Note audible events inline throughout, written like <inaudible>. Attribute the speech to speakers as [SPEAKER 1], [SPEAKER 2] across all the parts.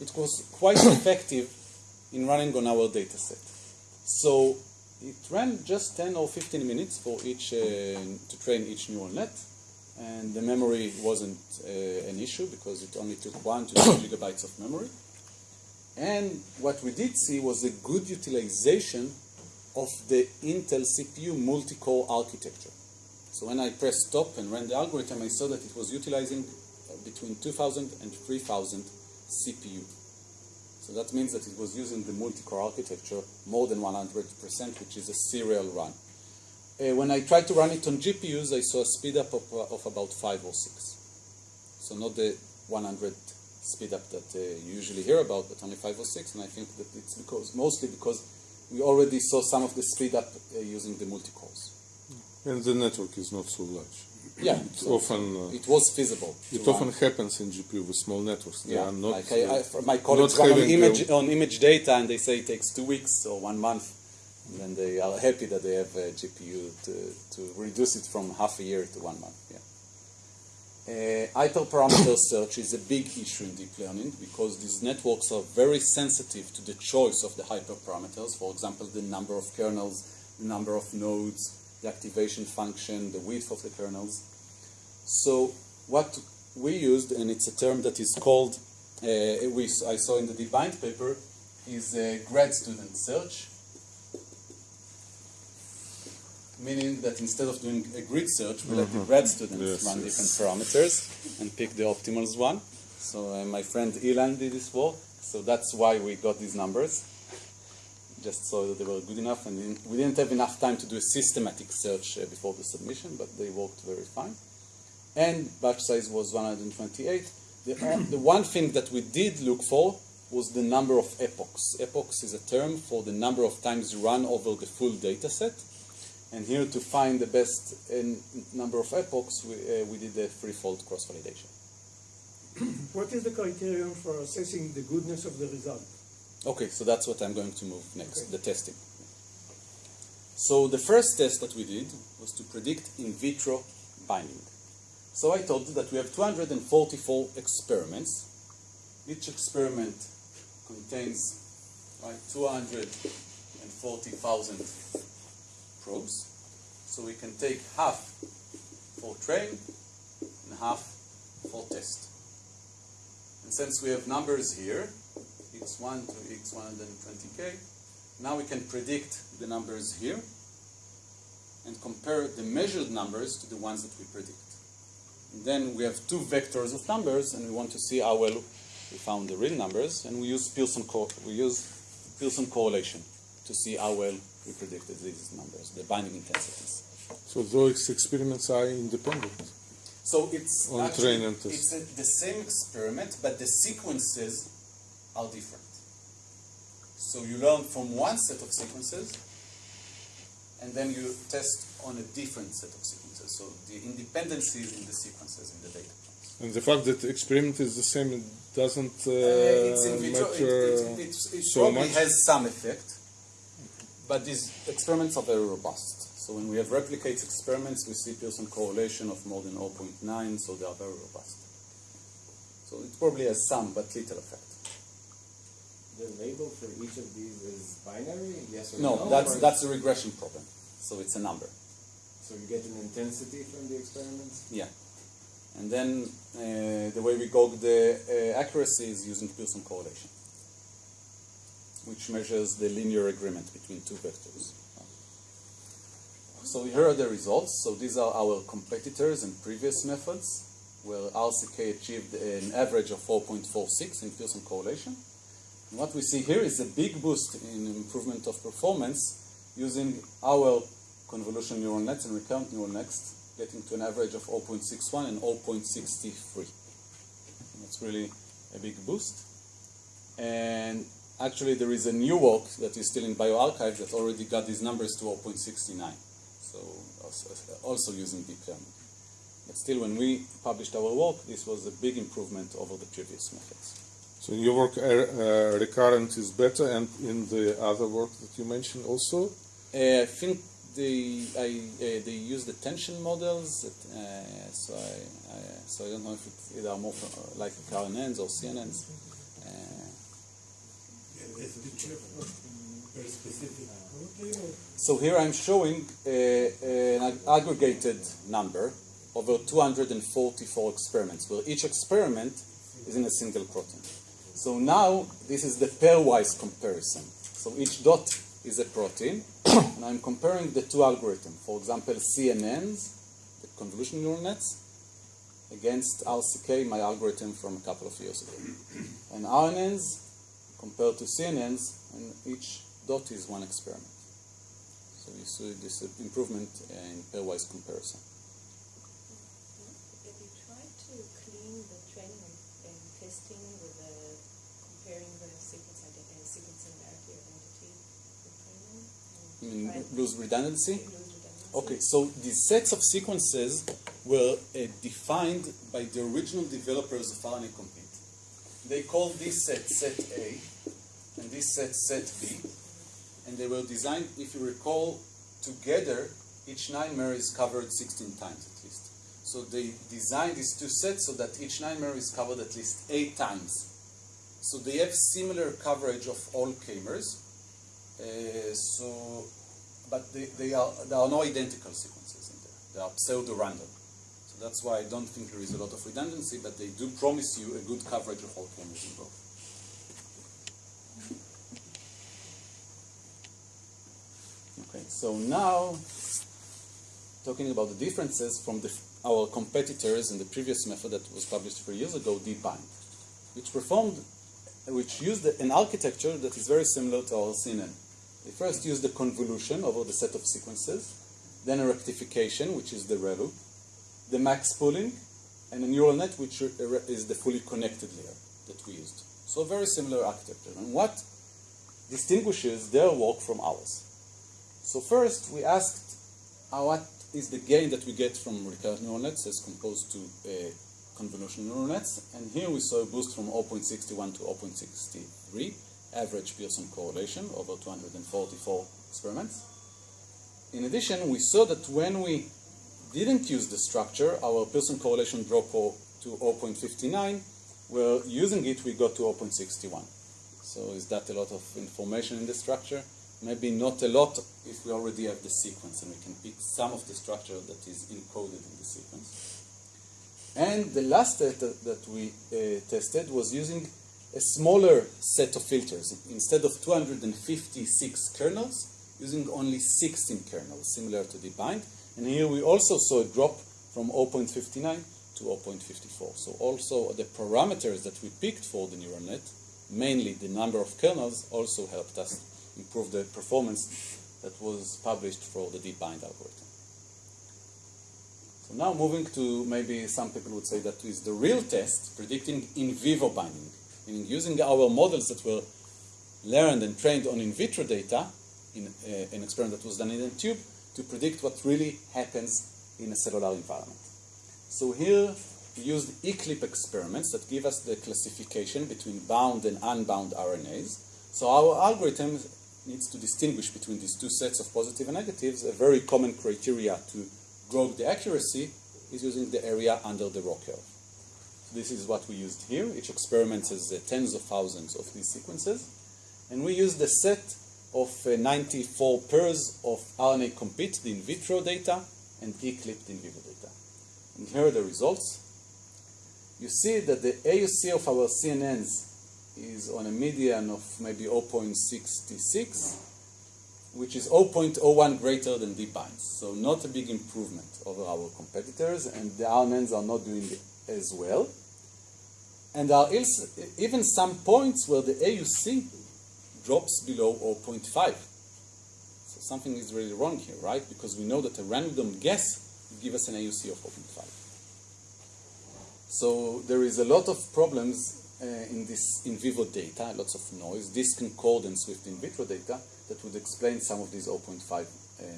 [SPEAKER 1] it was quite <coughs> effective in running on our dataset. So it ran just 10 or 15 minutes for each uh, to train each neural net, and the memory wasn't uh, an issue because it only took one to two <coughs> gigabytes of memory. And what we did see was a good utilization of the Intel CPU multi-core architecture. So when I pressed stop and ran the algorithm, I saw that it was utilizing between 2,000 and 3,000 CPU. So that means that it was using the multi-core architecture more than 100%, which is a serial run. Uh, when I tried to run it on GPUs, I saw a speed up of, uh, of about 5 or 6. So not the 100 speed up that uh, you usually hear about, but only 5 or 6, and I think that it's because mostly because we already saw some of the speed up uh, using the multi-cores.
[SPEAKER 2] And the network is not so large.
[SPEAKER 1] Yeah,
[SPEAKER 2] It's often uh,
[SPEAKER 1] it was feasible.
[SPEAKER 2] it
[SPEAKER 1] run.
[SPEAKER 2] often happens in GPU with small networks. They
[SPEAKER 1] Yeah,
[SPEAKER 2] are not.
[SPEAKER 1] like I, I,
[SPEAKER 2] uh,
[SPEAKER 1] my colleagues run on image, on image data and they say it takes two weeks or one month. And then they are happy that they have a GPU to, to reduce it from half a year to one month. Yeah. Uh, hyperparameter <coughs> search is a big issue in deep learning because these networks are very sensitive to the choice of the hyperparameters. For example, the number of kernels, the number of nodes, the activation function, the width of the kernels. So what we used, and it's a term that is called, uh, we, I saw in the DeepBind paper, is a grad student search. Meaning that instead of doing a grid search, we let the grad students
[SPEAKER 2] Yes,
[SPEAKER 1] run
[SPEAKER 2] yes.
[SPEAKER 1] different parameters and pick the optimal one. So uh, my friend Ilan did this work, so that's why we got these numbers. Just so that they were good enough, and then we didn't have enough time to do a systematic search uh, before the submission, but they worked very fine and batch size was 128. The, <clears throat> the one thing that we did look for was the number of epochs. Epochs is a term for the number of times you run over the full data set. And here to find the best uh, number of epochs, we, uh, we did a threefold cross-validation.
[SPEAKER 3] What is the criterion for assessing the goodness of the result?
[SPEAKER 1] Okay, so that's what I'm going to move next,
[SPEAKER 3] Okay.
[SPEAKER 1] the testing. So the first test that we did was to predict in vitro binding. So I told you that we have 244 experiments. Each experiment contains right, 240,000 probes. So we can take half for train and half for test. And since we have numbers here, x1 to x120k, now we can predict the numbers here and compare the measured numbers to the ones that we predict. And then we have two vectors of numbers, and we want to see how well we found the real numbers, and we use Pearson co- we use Pearson correlation to see how well we predicted these numbers, the binding intensities.
[SPEAKER 2] So those experiments are independent.
[SPEAKER 1] So it's
[SPEAKER 2] On
[SPEAKER 1] actually,
[SPEAKER 2] train and test.
[SPEAKER 1] it's a, the same experiment, but the sequences are different. So you learn from one set of sequences, and then you test on a different set of sequences. So the independencies in the sequences in the data.
[SPEAKER 2] And the fact that the experiment is the same doesn't uh,
[SPEAKER 1] Uh, it's in. It,
[SPEAKER 2] matter
[SPEAKER 1] it, it, it, it
[SPEAKER 2] so
[SPEAKER 1] probably
[SPEAKER 2] much.
[SPEAKER 1] has some effect, but these experiments are very robust. So when we have replicates experiments, we see Pearson correlation of more than 0.9, so they are very robust. So it probably has some, but little effect.
[SPEAKER 4] The label for each of these is binary, yes or no?
[SPEAKER 1] No, that's
[SPEAKER 4] or-
[SPEAKER 1] that's a regression problem. So it's a number.
[SPEAKER 4] So you get an intensity from the experiments?
[SPEAKER 1] Yeah. And then uh, the way we gauge the uh, accuracy is using Pearson correlation, which measures the linear agreement between two vectors. So here are the results. So these are our competitors and previous methods, where RCK achieved an average of 4.46 in Pearson correlation. What we see here is a big boost in improvement of performance using our convolution neural nets and recurrent neural nets, getting to an average of 0.61 and 0.63. That's really a big boost. And actually, there is a new work that is still in bioRxiv that already got these numbers to 0.69. So also, also using deep learning. But still, when we published our work, this was a big improvement over the previous methods.
[SPEAKER 2] So in your work, uh, uh, recurrent is better, and in the other work that you mentioned also.
[SPEAKER 1] Uh, I think they I, uh, they use the tension models, that, uh, so I, I so I don't know if it, they are more from, uh, like RNNs or CNNs. Uh. So here I'm showing uh, an aggregated number over 244 experiments, where each experiment is in a single protein. So now this is the pairwise comparison. So each dot is a protein, <coughs> and I'm comparing the two algorithms. For example, CNNs, the convolution neural nets, against RCK, my algorithm from a couple of years ago. <coughs> And RNNs compared to CNNs, and each dot is one experiment. So you see this improvement in pairwise comparison.
[SPEAKER 5] Have you tried to clean the training and testing with the comparing the sequence ident- uh, sequence similarity identity with training?
[SPEAKER 1] I mean,
[SPEAKER 5] Right.
[SPEAKER 1] lose redundancy? Okay, so these sets of sequences were uh, defined by the original developers of RNAcompete. They called this set set A, and this set set B, and they were designed, if you recall, together, each 9-mer is covered 16 times at least. So they designed these two sets so that each 9-mer is covered at least eight times. So they have similar coverage of all k-mers. Uh, so but they, they are, there are no identical sequences in there. They are pseudo-random. So that's why I don't think there is a lot of redundancy, but they do promise you a good coverage of all k-mers involved. Okay, so now talking about the differences from the, our competitors in the previous method that was published three years ago, DeepBind, which performed, which used an architecture that is very similar to our CNN. They first use the convolution over the set of sequences, then a rectification, which is the ReLU, the max pooling, and a neural net, which is the fully connected layer that we used. So very similar architecture. And what distinguishes their work from ours? So first, we asked uh, what is the gain that we get from recurrent neural nets as composed to uh, convolutional neural nets. And here we saw a boost from 0.61 to 0.63 average Pearson correlation over 244 experiments. In addition, we saw that when we didn't use the structure, our Pearson correlation dropped to 0.59. Well, using it, we got to 0.61. So is that a lot of information in the structure? Maybe not a lot if we already have the sequence and we can pick some of the structure that is encoded in the sequence. And the last data that we uh, tested was using a smaller set of filters. Instead of 256 kernels, using only 16 kernels, similar to DeepBind. And here we also saw a drop from 0.59 to 0.54. So also the parameters that we picked for the neural net, mainly the number of kernels, also helped us improve the performance that was published for the DeepBind algorithm. So now moving to maybe some people would say that is the real test, predicting in vivo binding, meaning using our models that were learned and trained on in vitro data in uh, an experiment that was done in a tube to predict what really happens in a cellular environment. So here we used eCLIP experiments that give us the classification between bound and unbound RNAs. So our algorithm needs to distinguish between these two sets of positive and negatives. A very common criteria to gauge the accuracy is using the area under the ROC curve. This is what we used here. Each experiment has uh, tens of thousands of these sequences. And we used a set of uh, 94 pairs of RNAcompete, the in vitro data, and eCLIP, the in vivo data. And here are the results. You see that the AUC of our CNNs is on a median of maybe 0.66, which is 0.01 greater than DeepBinds. So not a big improvement over our competitors, and the RNNs are not doing as well. And there are even some points where the AUC drops below 0.5. So something is really wrong here, right? Because we know that a random guess will give us an AUC of 0.5. So there is a lot of problems uh, in this in vivo data, lots of noise, disconcordance with in vitro data that would explain some of these 0.5 uh,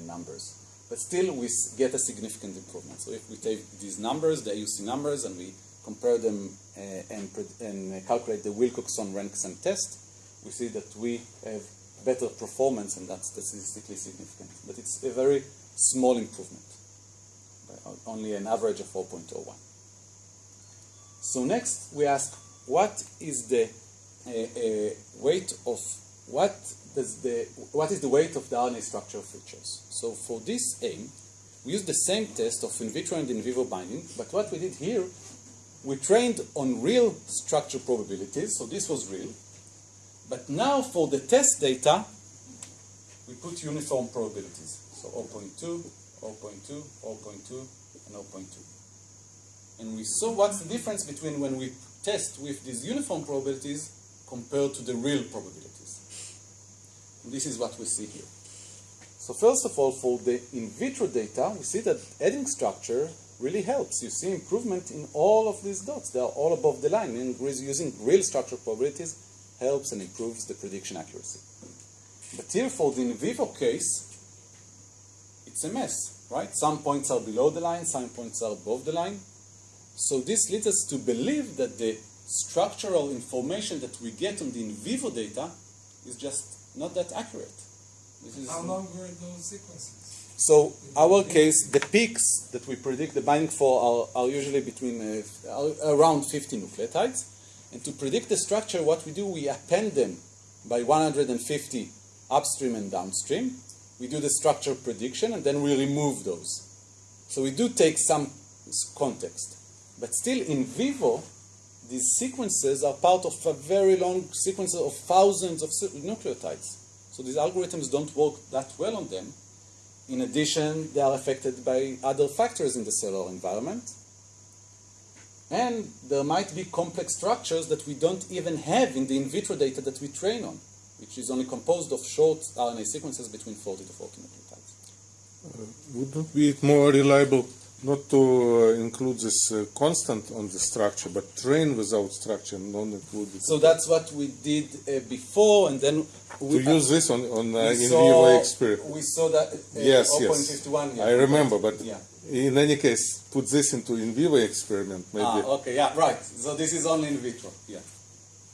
[SPEAKER 1] numbers. But still, we get a significant improvement. So if we take these numbers, the AUC numbers, and we compare them uh, and, and calculate the Wilcoxon rank-sum test, we see that we have better performance, and that's statistically significant. But it's a very small improvement, only an average of 4.01. So next, we ask, what is the uh, uh, weight of what does the what is the weight of the RNA structure features? So for this aim, we used the same test of in vitro and in vivo binding, but what we did here, we trained on real structure probabilities, so this was real. But now for the test data, we put uniform probabilities. So 0.2, 0.2, 0.2, and 0.2. And we saw what's the difference between when we test with these uniform probabilities compared to the real probabilities. This is what we see here. So first of all, for the in vitro data, we see that adding structure really helps. You see improvement in all of these dots. They are all above the line. And using real structure probabilities helps and improves the prediction accuracy. But here for the in vivo case, it's a mess, right? Some points are below the line, some points are above the line. So this leads us to believe that the structural information that we get on the in vivo data is just not that accurate. This is
[SPEAKER 6] How long were those sequences?
[SPEAKER 1] so our case, the peaks that we predict the binding for are, are usually between uh, around 50 nucleotides. And to predict the structure, what we do, we append them by 150 upstream and downstream. We do the structure prediction, and then we remove those. So we do take some context. But still, in vivo, these sequences are part of a very long sequence of thousands of nucleotides. So these algorithms don't work that well on them. In addition, they are affected by other factors in the cellular environment. And there might be complex structures that we don't even have in the in vitro data that we train on, which is only composed of short RNA sequences between 40 to 40 nucleotides.
[SPEAKER 2] Uh, Wouldn't be it more reliable not to uh, include this uh, constant on the structure, but train without structure, not include?
[SPEAKER 1] So that's what we did uh, before, and then
[SPEAKER 2] to use this on, on uh, in
[SPEAKER 1] saw,
[SPEAKER 2] vivo experiment.
[SPEAKER 1] We saw that uh,
[SPEAKER 2] Yes,
[SPEAKER 1] 0.51.
[SPEAKER 2] yes.
[SPEAKER 1] yeah.
[SPEAKER 2] I remember, but
[SPEAKER 1] Yeah.
[SPEAKER 2] in any case, put this into in vivo experiment, maybe.
[SPEAKER 1] Ah, okay, yeah, right. So this is only in vitro, yeah.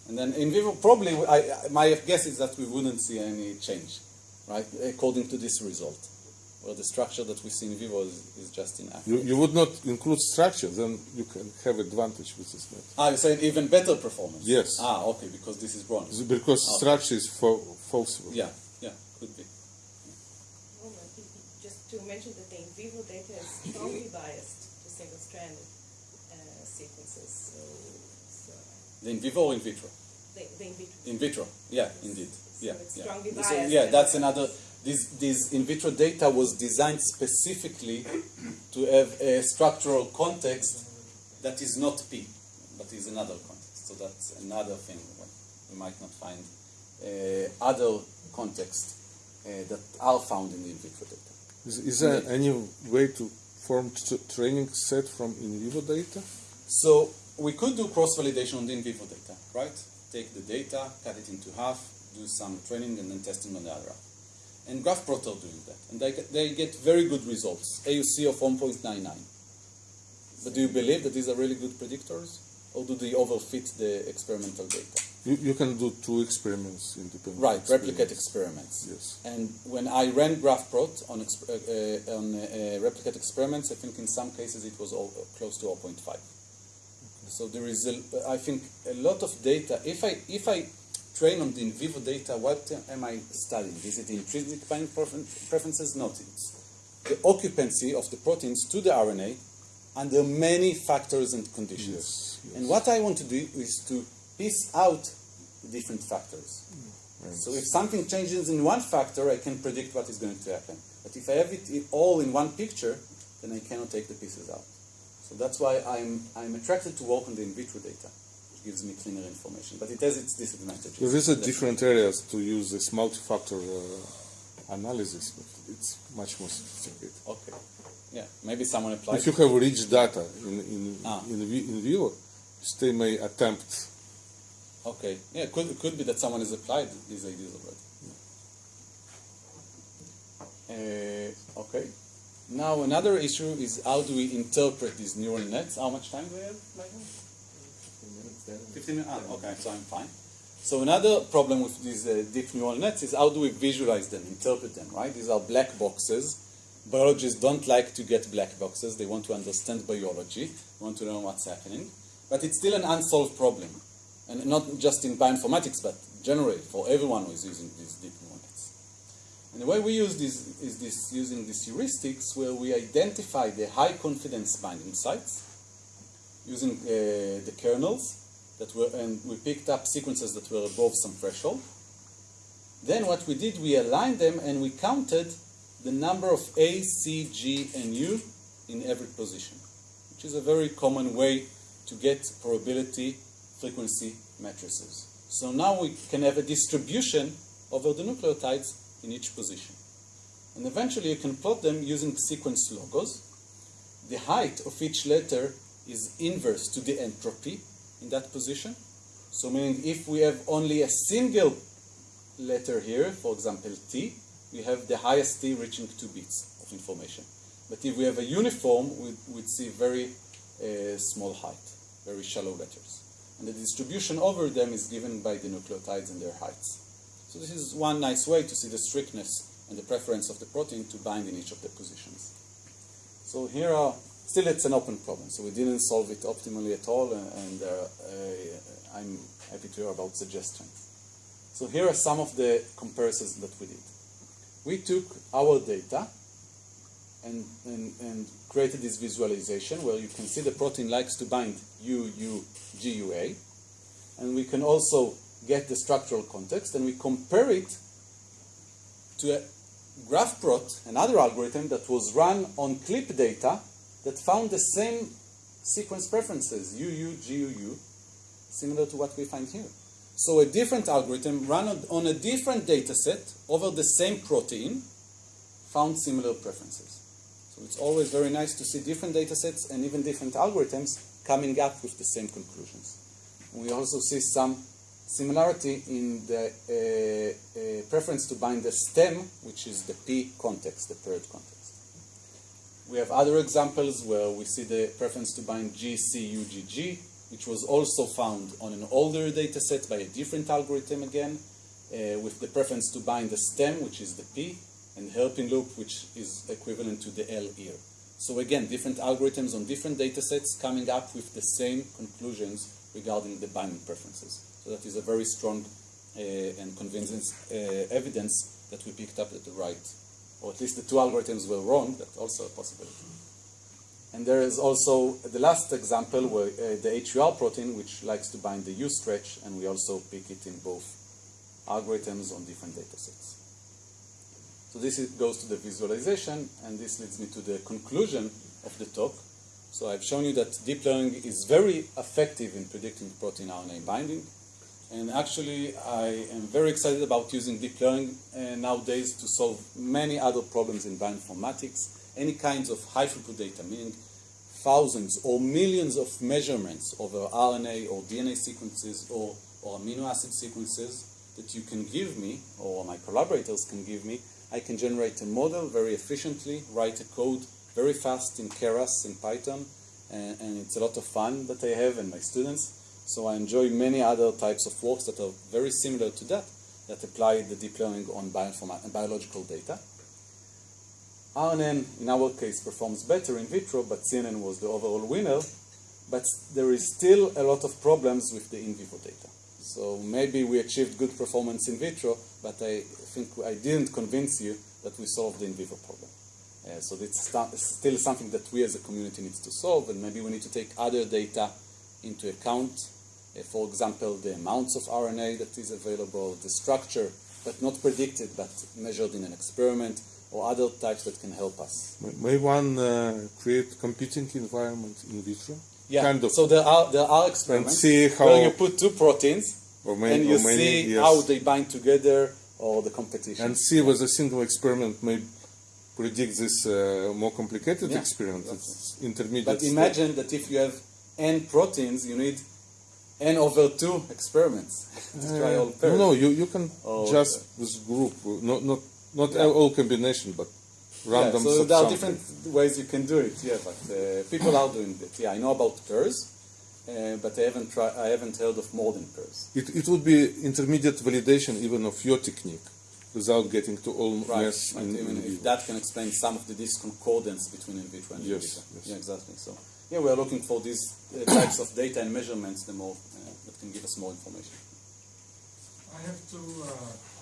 [SPEAKER 1] And then in vivo, probably, I- my guess is that we wouldn't see any change, right, according to this result, where the structure that we see in vivo is, is just inaccurate.
[SPEAKER 2] You, you would not include structure, then you can have advantage with this method.
[SPEAKER 1] Ah, you said even better performance?
[SPEAKER 2] Yes.
[SPEAKER 1] Ah, okay, because this is wrong.
[SPEAKER 2] Because
[SPEAKER 1] Okay.
[SPEAKER 2] structure is fa- false.
[SPEAKER 1] Yeah, yeah, could be.
[SPEAKER 5] Well, no, he- he- Just to mention that the in vivo data is strongly <laughs> biased to single-stranded uh, sequences, so, so
[SPEAKER 1] The in vivo or in vitro?
[SPEAKER 5] the, the in vitro.
[SPEAKER 1] In vitro, yeah, indeed.
[SPEAKER 5] So
[SPEAKER 1] Yeah,
[SPEAKER 5] it's
[SPEAKER 1] yeah.
[SPEAKER 5] strongly
[SPEAKER 1] So,
[SPEAKER 5] biased
[SPEAKER 1] yeah, that's another. This, this in vitro data was designed specifically to have a structural context that is not P, but is another context. So that's another thing. We might not find uh, other contexts uh, that are found in the in vitro data.
[SPEAKER 2] Is, is there any way to form t- training set from in vivo data?
[SPEAKER 1] So we could do cross-validation on the in vivo data, right? Take the data, cut it into half, do some training, and then testing on the other half. And GraphProt are doing that, and they get, they get very good results, AUC of 1.99. But do you believe that these are really good predictors, or do they overfit the experimental data?
[SPEAKER 2] You, you can do two experiments independently.
[SPEAKER 1] Right, replicate experiments.
[SPEAKER 2] Yes.
[SPEAKER 1] And when I ran GraphProt on, exp- uh, uh, on uh, replicate experiments, I think in some cases it was all, uh, close to 0.5. So there is, a, I think, a lot of data. If I if I train on the in vivo data, what am I studying? Is it intrinsic binding preferences? Not. It's the occupancy of the proteins to the RNA under many factors and conditions.
[SPEAKER 2] Yes, yes.
[SPEAKER 1] And what I want to do is to piece out the different factors. So if something changes in one factor, I can predict what is going to happen. But if I have it all in one picture, then I cannot take the pieces out. So that's why I'm, I'm attracted to work on the in vitro data. Gives me cleaner information. But it has its disadvantages.
[SPEAKER 2] Are
[SPEAKER 1] Definitely.
[SPEAKER 2] different areas to use this multi-factor uh, analysis, but it's much more sophisticated.
[SPEAKER 1] Okay. Yeah, maybe someone applied.
[SPEAKER 2] If you have rich data in in
[SPEAKER 1] Ah.
[SPEAKER 2] in, in vivo, they may attempt.
[SPEAKER 1] Okay. Yeah, it could, it could be that someone has applied these ideas already. Uh, okay. Now another issue is how do we interpret these neural nets? How much time do we have, Michael? 15 minutes? Ah, okay, so I'm fine. So another problem with these uh, deep neural nets is how do we visualize them, interpret them, right? These are black boxes. Biologists don't like to get black boxes. They want to understand biology, want to know what's happening. But it's still an unsolved problem. And not just in bioinformatics, but generally for everyone who is using these deep neural nets. And the way we use this is this using these heuristics where we identify the high confidence binding sites using uh, the kernels that were, and we picked up sequences that were above some threshold. Then what we did, we aligned them and we counted the number of A, C, G, and U in every position, which is a very common way to get probability frequency matrices. So now we can have a distribution over the nucleotides in each position. And eventually you can plot them using sequence logos. The height of each letter is inverse to the entropy in that position. So meaning if we have only a single letter here, for example T, we have the highest T reaching 2 bits of information. But if we have a uniform, we would see very uh, small height, very shallow letters. And the distribution over them is given by the nucleotides and their heights. So this is one nice way to see the strictness and the preference of the protein to bind in each of the positions. So here are, still it's an open problem, so we didn't solve it optimally at all, and, and uh, uh, I'm happy to hear about suggestions. So here are some of the comparisons that we did. We took our data and, and, and created this visualization where you can see the protein likes to bind U, U, G, U, A. And we can also get the structural context and we compare it to a GraphProt, another algorithm that was run on clip data that found the same sequence preferences, UU, GUU, similar to what we find here. So a different algorithm run on, a different data set over the same protein found similar preferences. So it's always very nice to see different data sets and even different algorithms coming up with the same conclusions. And we also see some similarity in the uh, uh, preference to bind the stem, which is the P context, the third context. We have other examples where we see the preference to bind GCUGG, which was also found on an older data set by a different algorithm again, uh, with the preference to bind the stem, which is the P, and hairpin loop, which is equivalent to the L here. So again, different algorithms on different data sets coming up with the same conclusions regarding the binding preferences. So that is a very strong uh, and convincing uh, evidence that we picked up at the right, or at least the two algorithms were wrong, that's also a possibility. And there is also the last example where uh, the HuR protein, which likes to bind the U stretch, and we also pick it in both algorithms on different data sets. So this is, goes to the visualization, and this leads me to the conclusion of the talk. So I've shown you that deep learning is very effective in predicting protein RNA binding. And actually, I am very excited about using deep learning uh, nowadays to solve many other problems in bioinformatics. Any kinds of high throughput data, meaning thousands or millions of measurements over RNA or DNA sequences or, or amino acid sequences that you can give me, or my collaborators can give me, I can generate a model very efficiently, write a code very fast in Keras in Python, and, and, it's a lot of fun that I have and my students. So I enjoy many other types of works that are very similar to that, that apply the deep learning on biological data. RNN, in our case, performs better in vitro, but CNN was the overall winner. But there is still a lot of problems with the in vivo data. So maybe we achieved good performance in vitro, but I think I didn't convince you that we solved the in vivo problem. Uh, so it's still something that we as a community needs to solve, and maybe we need to take other data into account. Uh, for example, the amounts of RNA that is available, the structure, but not predicted, but measured in an experiment, or other types that can help us.
[SPEAKER 2] May one uh, create competing environment in vitro?
[SPEAKER 1] Yeah.
[SPEAKER 2] Kind of.
[SPEAKER 1] So there are there are experiments
[SPEAKER 2] see how
[SPEAKER 1] where you put two proteins
[SPEAKER 2] or may,
[SPEAKER 1] and you
[SPEAKER 2] many,
[SPEAKER 1] see
[SPEAKER 2] yes.
[SPEAKER 1] how they bind together or the competition.
[SPEAKER 2] and see whether a single experiment may predict this uh, more complicated
[SPEAKER 1] Yeah,
[SPEAKER 2] experiment. It's intermediate.
[SPEAKER 1] But
[SPEAKER 2] step.
[SPEAKER 1] imagine that if you have n proteins, you need n over two experiments <laughs> to try all pairs.
[SPEAKER 2] no, no, you, you can
[SPEAKER 1] Oh,
[SPEAKER 2] just this group, not not not
[SPEAKER 1] Yeah.
[SPEAKER 2] all combination, but
[SPEAKER 1] Yeah,
[SPEAKER 2] random.
[SPEAKER 1] so there are different ways you can do it. Yeah, but uh, people are doing it. Yeah, I know about pairs, uh, but I haven't try, I haven't heard of more than pairs.
[SPEAKER 2] It, it would be intermediate validation even of your technique, without getting to all
[SPEAKER 1] Right.
[SPEAKER 2] mess
[SPEAKER 1] Right.
[SPEAKER 2] in,
[SPEAKER 1] Even
[SPEAKER 2] in
[SPEAKER 1] if that can explain some of the disconcordance between in vitro and in
[SPEAKER 2] Yes,
[SPEAKER 1] vitro.
[SPEAKER 2] yes.
[SPEAKER 1] Yeah, exactly. So yeah, we are looking for these uh, types of data and measurements, the more uh, that can give us more information.
[SPEAKER 3] I have
[SPEAKER 6] two uh,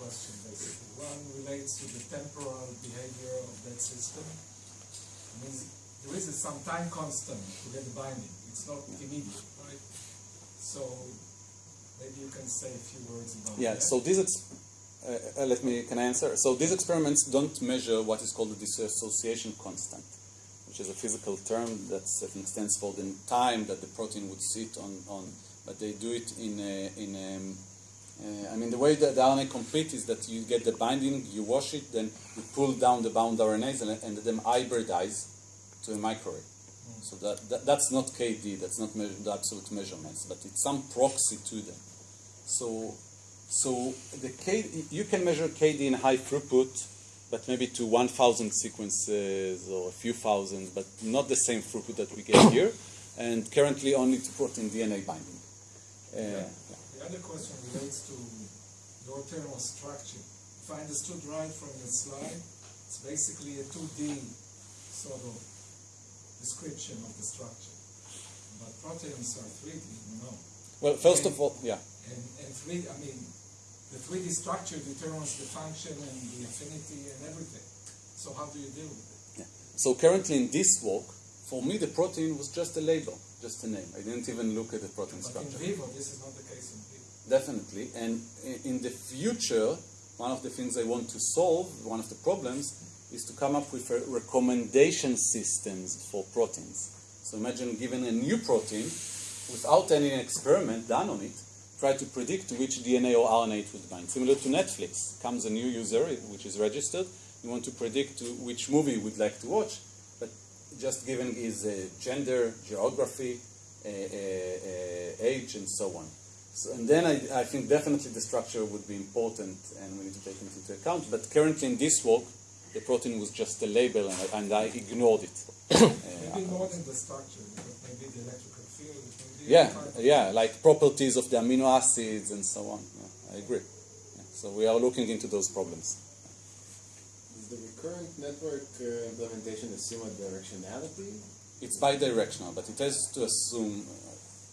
[SPEAKER 6] questions basically. One relates to the temporal behavior of that system. I mean, there is some time constant to get the binding. It's not immediate, right? So maybe you can say a few words about
[SPEAKER 1] Yeah,
[SPEAKER 6] that.
[SPEAKER 1] so these, uh, uh, let me, can I answer? So these experiments don't measure what is called the dissociation constant, which is a physical term that I think stands for the time that the protein would sit on, on but they do it in, a, in um, uh, I mean, the way that the RNAcompete is that you get the binding, you wash it, then you pull down the bound RNAs and, and then hybridize to a microarray. So that, that, that's not KD, that's not measure, the absolute measurements, but it's some proxy to them. So, so the K, you can measure KD in high throughput, but maybe to 1,000 sequences or a few thousand, but not the same throughput that we get <coughs> here, and currently only to protein DNA binding. Uh,
[SPEAKER 6] The other question relates to your thermal structure. If I understood right from your slide, it's basically a 2D sort of description of the structure. But proteins are 3D, you know.
[SPEAKER 1] Well, first of all, yeah.
[SPEAKER 6] And, and 3 I mean, the 3D structure determines the function and the affinity and everything. So how do you deal with it?
[SPEAKER 1] Yeah. So currently in this work, for me the protein was just a label, just a name. I didn't even look at the protein
[SPEAKER 6] But in
[SPEAKER 1] structure.
[SPEAKER 6] vivo, this is not the case in vivo.
[SPEAKER 1] Definitely. And in the future, one of the things I want to solve, one of the problems, is to come up with a recommendation systems for proteins. So imagine given a new protein, without any experiment done on it, try to predict which DNA or RNA it would bind. Similar to Netflix, comes a new user which is registered, you want to predict to which movie you would like to watch, but just given his uh, gender, geography, uh, uh, uh, age, and so on. So, and then I, I think definitely the structure would be important and we need to take it into account. But currently in this work, the protein was just a label and I, and I ignored it. <coughs>
[SPEAKER 6] Maybe more than the structure, but maybe the electrical field, maybe
[SPEAKER 1] Yeah, yeah, like properties of the amino acids and so on. Yeah, I agree. Yeah. So we are looking into those problems.
[SPEAKER 4] Does the recurrent network uh, implementation assume a directionality
[SPEAKER 1] It's bidirectional, but it has to assume uh,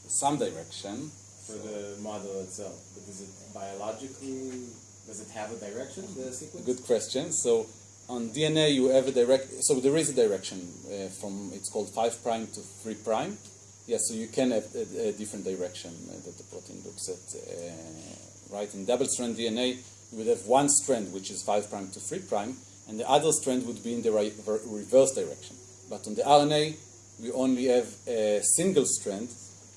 [SPEAKER 1] some direction.
[SPEAKER 4] for the model itself? But is it biologically, does it have a direction, the sequence?
[SPEAKER 1] Good question. So on DNA, you have a direct. So there is a direction uh, from it's called five prime to three prime. Yes, so you can have a, a different direction uh, that the protein looks at. Uh, right in double-strand DNA, you would have one strand which is five prime to three prime, and the other strand would be in the right, reverse direction. But on the RNA, we only have a single strand,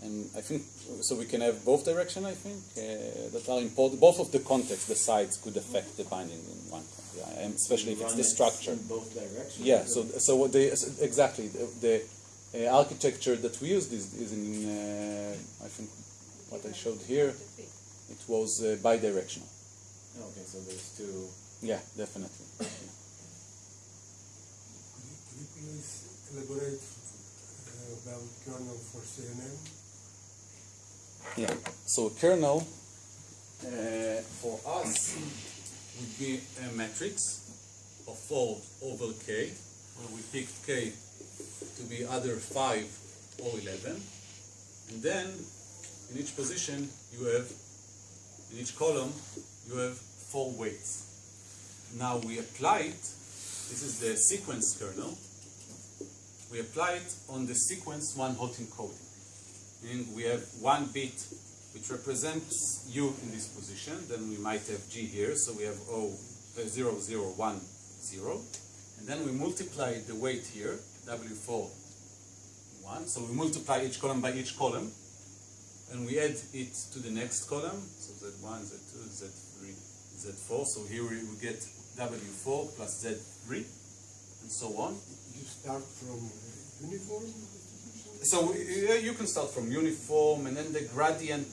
[SPEAKER 1] and I think so. We can have both direction. I think uh, that are important. Both of the contexts, the sides, could affect the binding in one. Yeah, and especially if it's the structure.
[SPEAKER 4] In both directions?
[SPEAKER 1] Yeah, so so what they so exactly the, the architecture that we used is, is in uh, I think what I showed here. It was uh, bidirectional.
[SPEAKER 4] Okay, so there's two.
[SPEAKER 1] Yeah, definitely. <coughs>
[SPEAKER 7] Could you, could you please elaborate uh, about kernel for CNN?
[SPEAKER 1] Yeah. So a kernel uh, for us would be a matrix of 4 over k, where we pick k to be either 5 or 11. And then in each position you have, in each column, you have four weights. Now we apply it, this is the sequence kernel, we apply it on the sequence one hot encoding. Meaning we have one bit which represents U in this position, then we might have G here, so we have O, uh, 0, 0, 1, 0, and then we multiply the weight here, W4, 1, so we multiply each column by each column, and we add it to the next column, so Z1, Z2, Z3, Z4, so here we we get W4 plus Z3, and so on.
[SPEAKER 7] You start from uh, uniform?
[SPEAKER 1] So uh, you can start from uniform, and then the gradient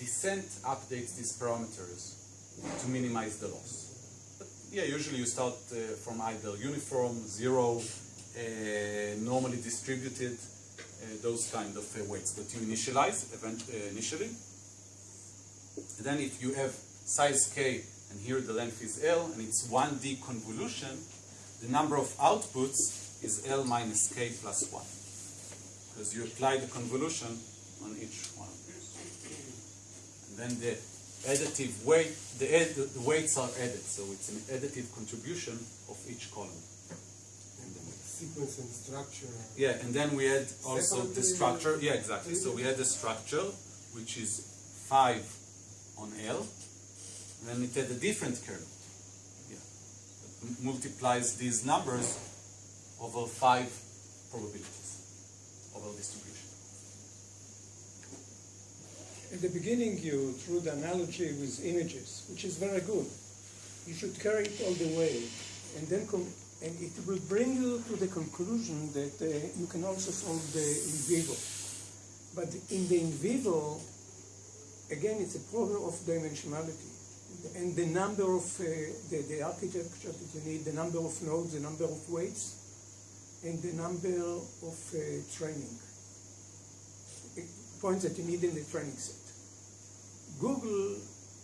[SPEAKER 1] descent updates these parameters to minimize the loss. But yeah, usually you start uh, from either uniform, zero, normally distributed, uh, those kind of uh, weights that you initialize event, uh, initially. And then if you have size k, and here the length is L, and it's 1D convolution, the number of outputs is L minus k plus 1 because you apply the convolution on each one. And then the additive weight, the, the weights are added, so it's an additive contribution of each column. In.
[SPEAKER 7] Sequence and structure.
[SPEAKER 1] Yeah, and then we had also the structure. Yeah, exactly. So we had the structure, which is five on L, and then it had a different kernel. Yeah, that multiplies these numbers over five probabilities over distribution.
[SPEAKER 3] At the beginning, you drew the analogy with images, which is very good. You should carry it all the way, and then and it will bring you to the conclusion that uh, you can also solve the in vivo. But in the in vivo, again, it's a problem of dimensionality and the number of uh, the, the architecture that you need, the number of nodes, the number of weights, and the number of uh, training points that you need in the training set. Google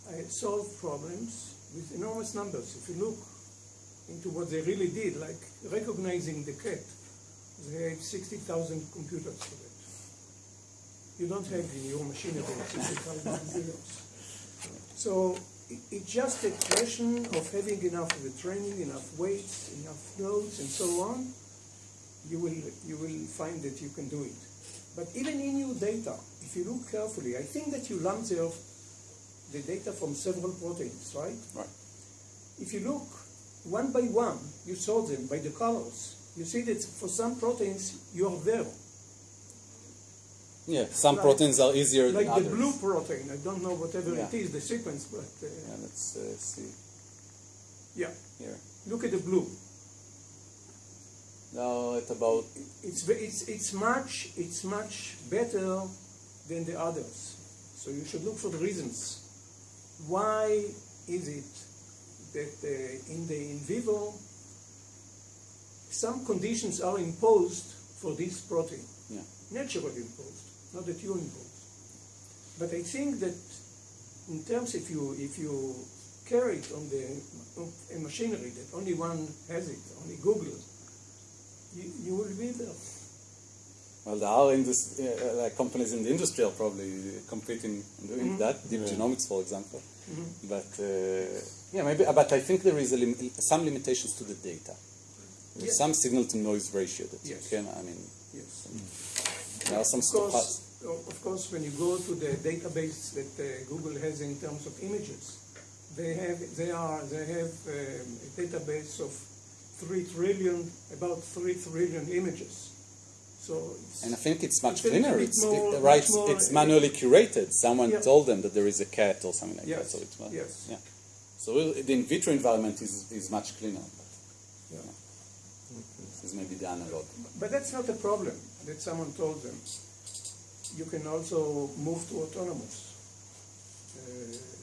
[SPEAKER 3] uh, solved problems with enormous numbers. If you look into what they really did, like recognizing the cat, they have 60,000 computers for that. You don't have in your machinery 60,000 computers. So it's just a question of having enough of the training, enough weights, enough nodes, and so on. You will, you will find that you can do it. But even in your data, if you look carefully, I think that you lumped there the data from several proteins, right?
[SPEAKER 1] Right.
[SPEAKER 3] If you look one by one, you sort them by the colors. You see that for some proteins you are there.
[SPEAKER 1] Yeah, some
[SPEAKER 3] Like-
[SPEAKER 1] proteins are easier
[SPEAKER 3] Like
[SPEAKER 1] than
[SPEAKER 3] the blue protein, I don't know whatever
[SPEAKER 1] Yeah.
[SPEAKER 3] it is, the sequence, but uh,
[SPEAKER 1] Yeah, let's uh, see
[SPEAKER 3] yeah,
[SPEAKER 1] here.
[SPEAKER 3] look at the blue.
[SPEAKER 1] Now it's about
[SPEAKER 3] It's, it's, it's, much, it's much better than the others. So you should look for the reasons. Why is it that uh, in the in vivo some conditions are imposed for this protein?
[SPEAKER 1] yeah.
[SPEAKER 3] naturally imposed, not that you imposed. But I think that in terms if you if you carry it on the on a machinery that only one has it, only Google, you, you will be there.
[SPEAKER 1] Well, there are indus- uh, like companies in the industry are probably competing in doing
[SPEAKER 3] Mm-hmm.
[SPEAKER 1] that. Deep Genomics, for example. But uh, yeah, maybe. But I think there is a lim- some limitations to the data. There's
[SPEAKER 3] Yes.
[SPEAKER 1] some signal to noise ratio that
[SPEAKER 3] Yes.
[SPEAKER 1] you can. I mean,
[SPEAKER 3] Yes.
[SPEAKER 1] there are some
[SPEAKER 3] Of course, of course, when you go to the database that uh, Google has in terms of images, they have they are they have um, a database of three trillion about three trillion images. So it's,
[SPEAKER 1] And I think it's much
[SPEAKER 3] It's
[SPEAKER 1] cleaner. It's
[SPEAKER 3] more-
[SPEAKER 1] right.
[SPEAKER 3] more-
[SPEAKER 1] it's manually curated. Someone
[SPEAKER 3] Yeah.
[SPEAKER 1] told them that there is a cat or something like that.
[SPEAKER 3] Yes,
[SPEAKER 1] So it's well,
[SPEAKER 3] yes.
[SPEAKER 1] yeah. So the in vitro environment is, is much cleaner.
[SPEAKER 3] Yeah.
[SPEAKER 1] This is maybe the analog.
[SPEAKER 3] But that's not a problem that someone told them. You can also move to autonomous. Uh,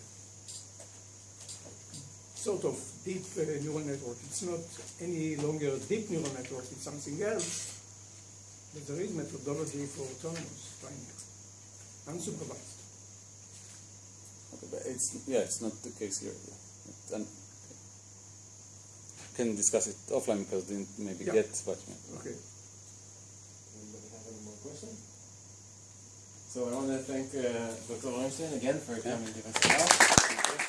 [SPEAKER 3] sort of deep uh, neural network. It's not any longer deep neural network, it's something else. But there is methodology for autonomous training, unsupervised.
[SPEAKER 1] Okay, but it's yeah, it's not the case here. Yeah. And- can discuss it offline because didn't maybe
[SPEAKER 3] Yeah.
[SPEAKER 1] get what. Yeah.
[SPEAKER 3] Okay.
[SPEAKER 4] Anybody have any more questions? So I want to thank uh, Dr. Orenstein again for coming to us.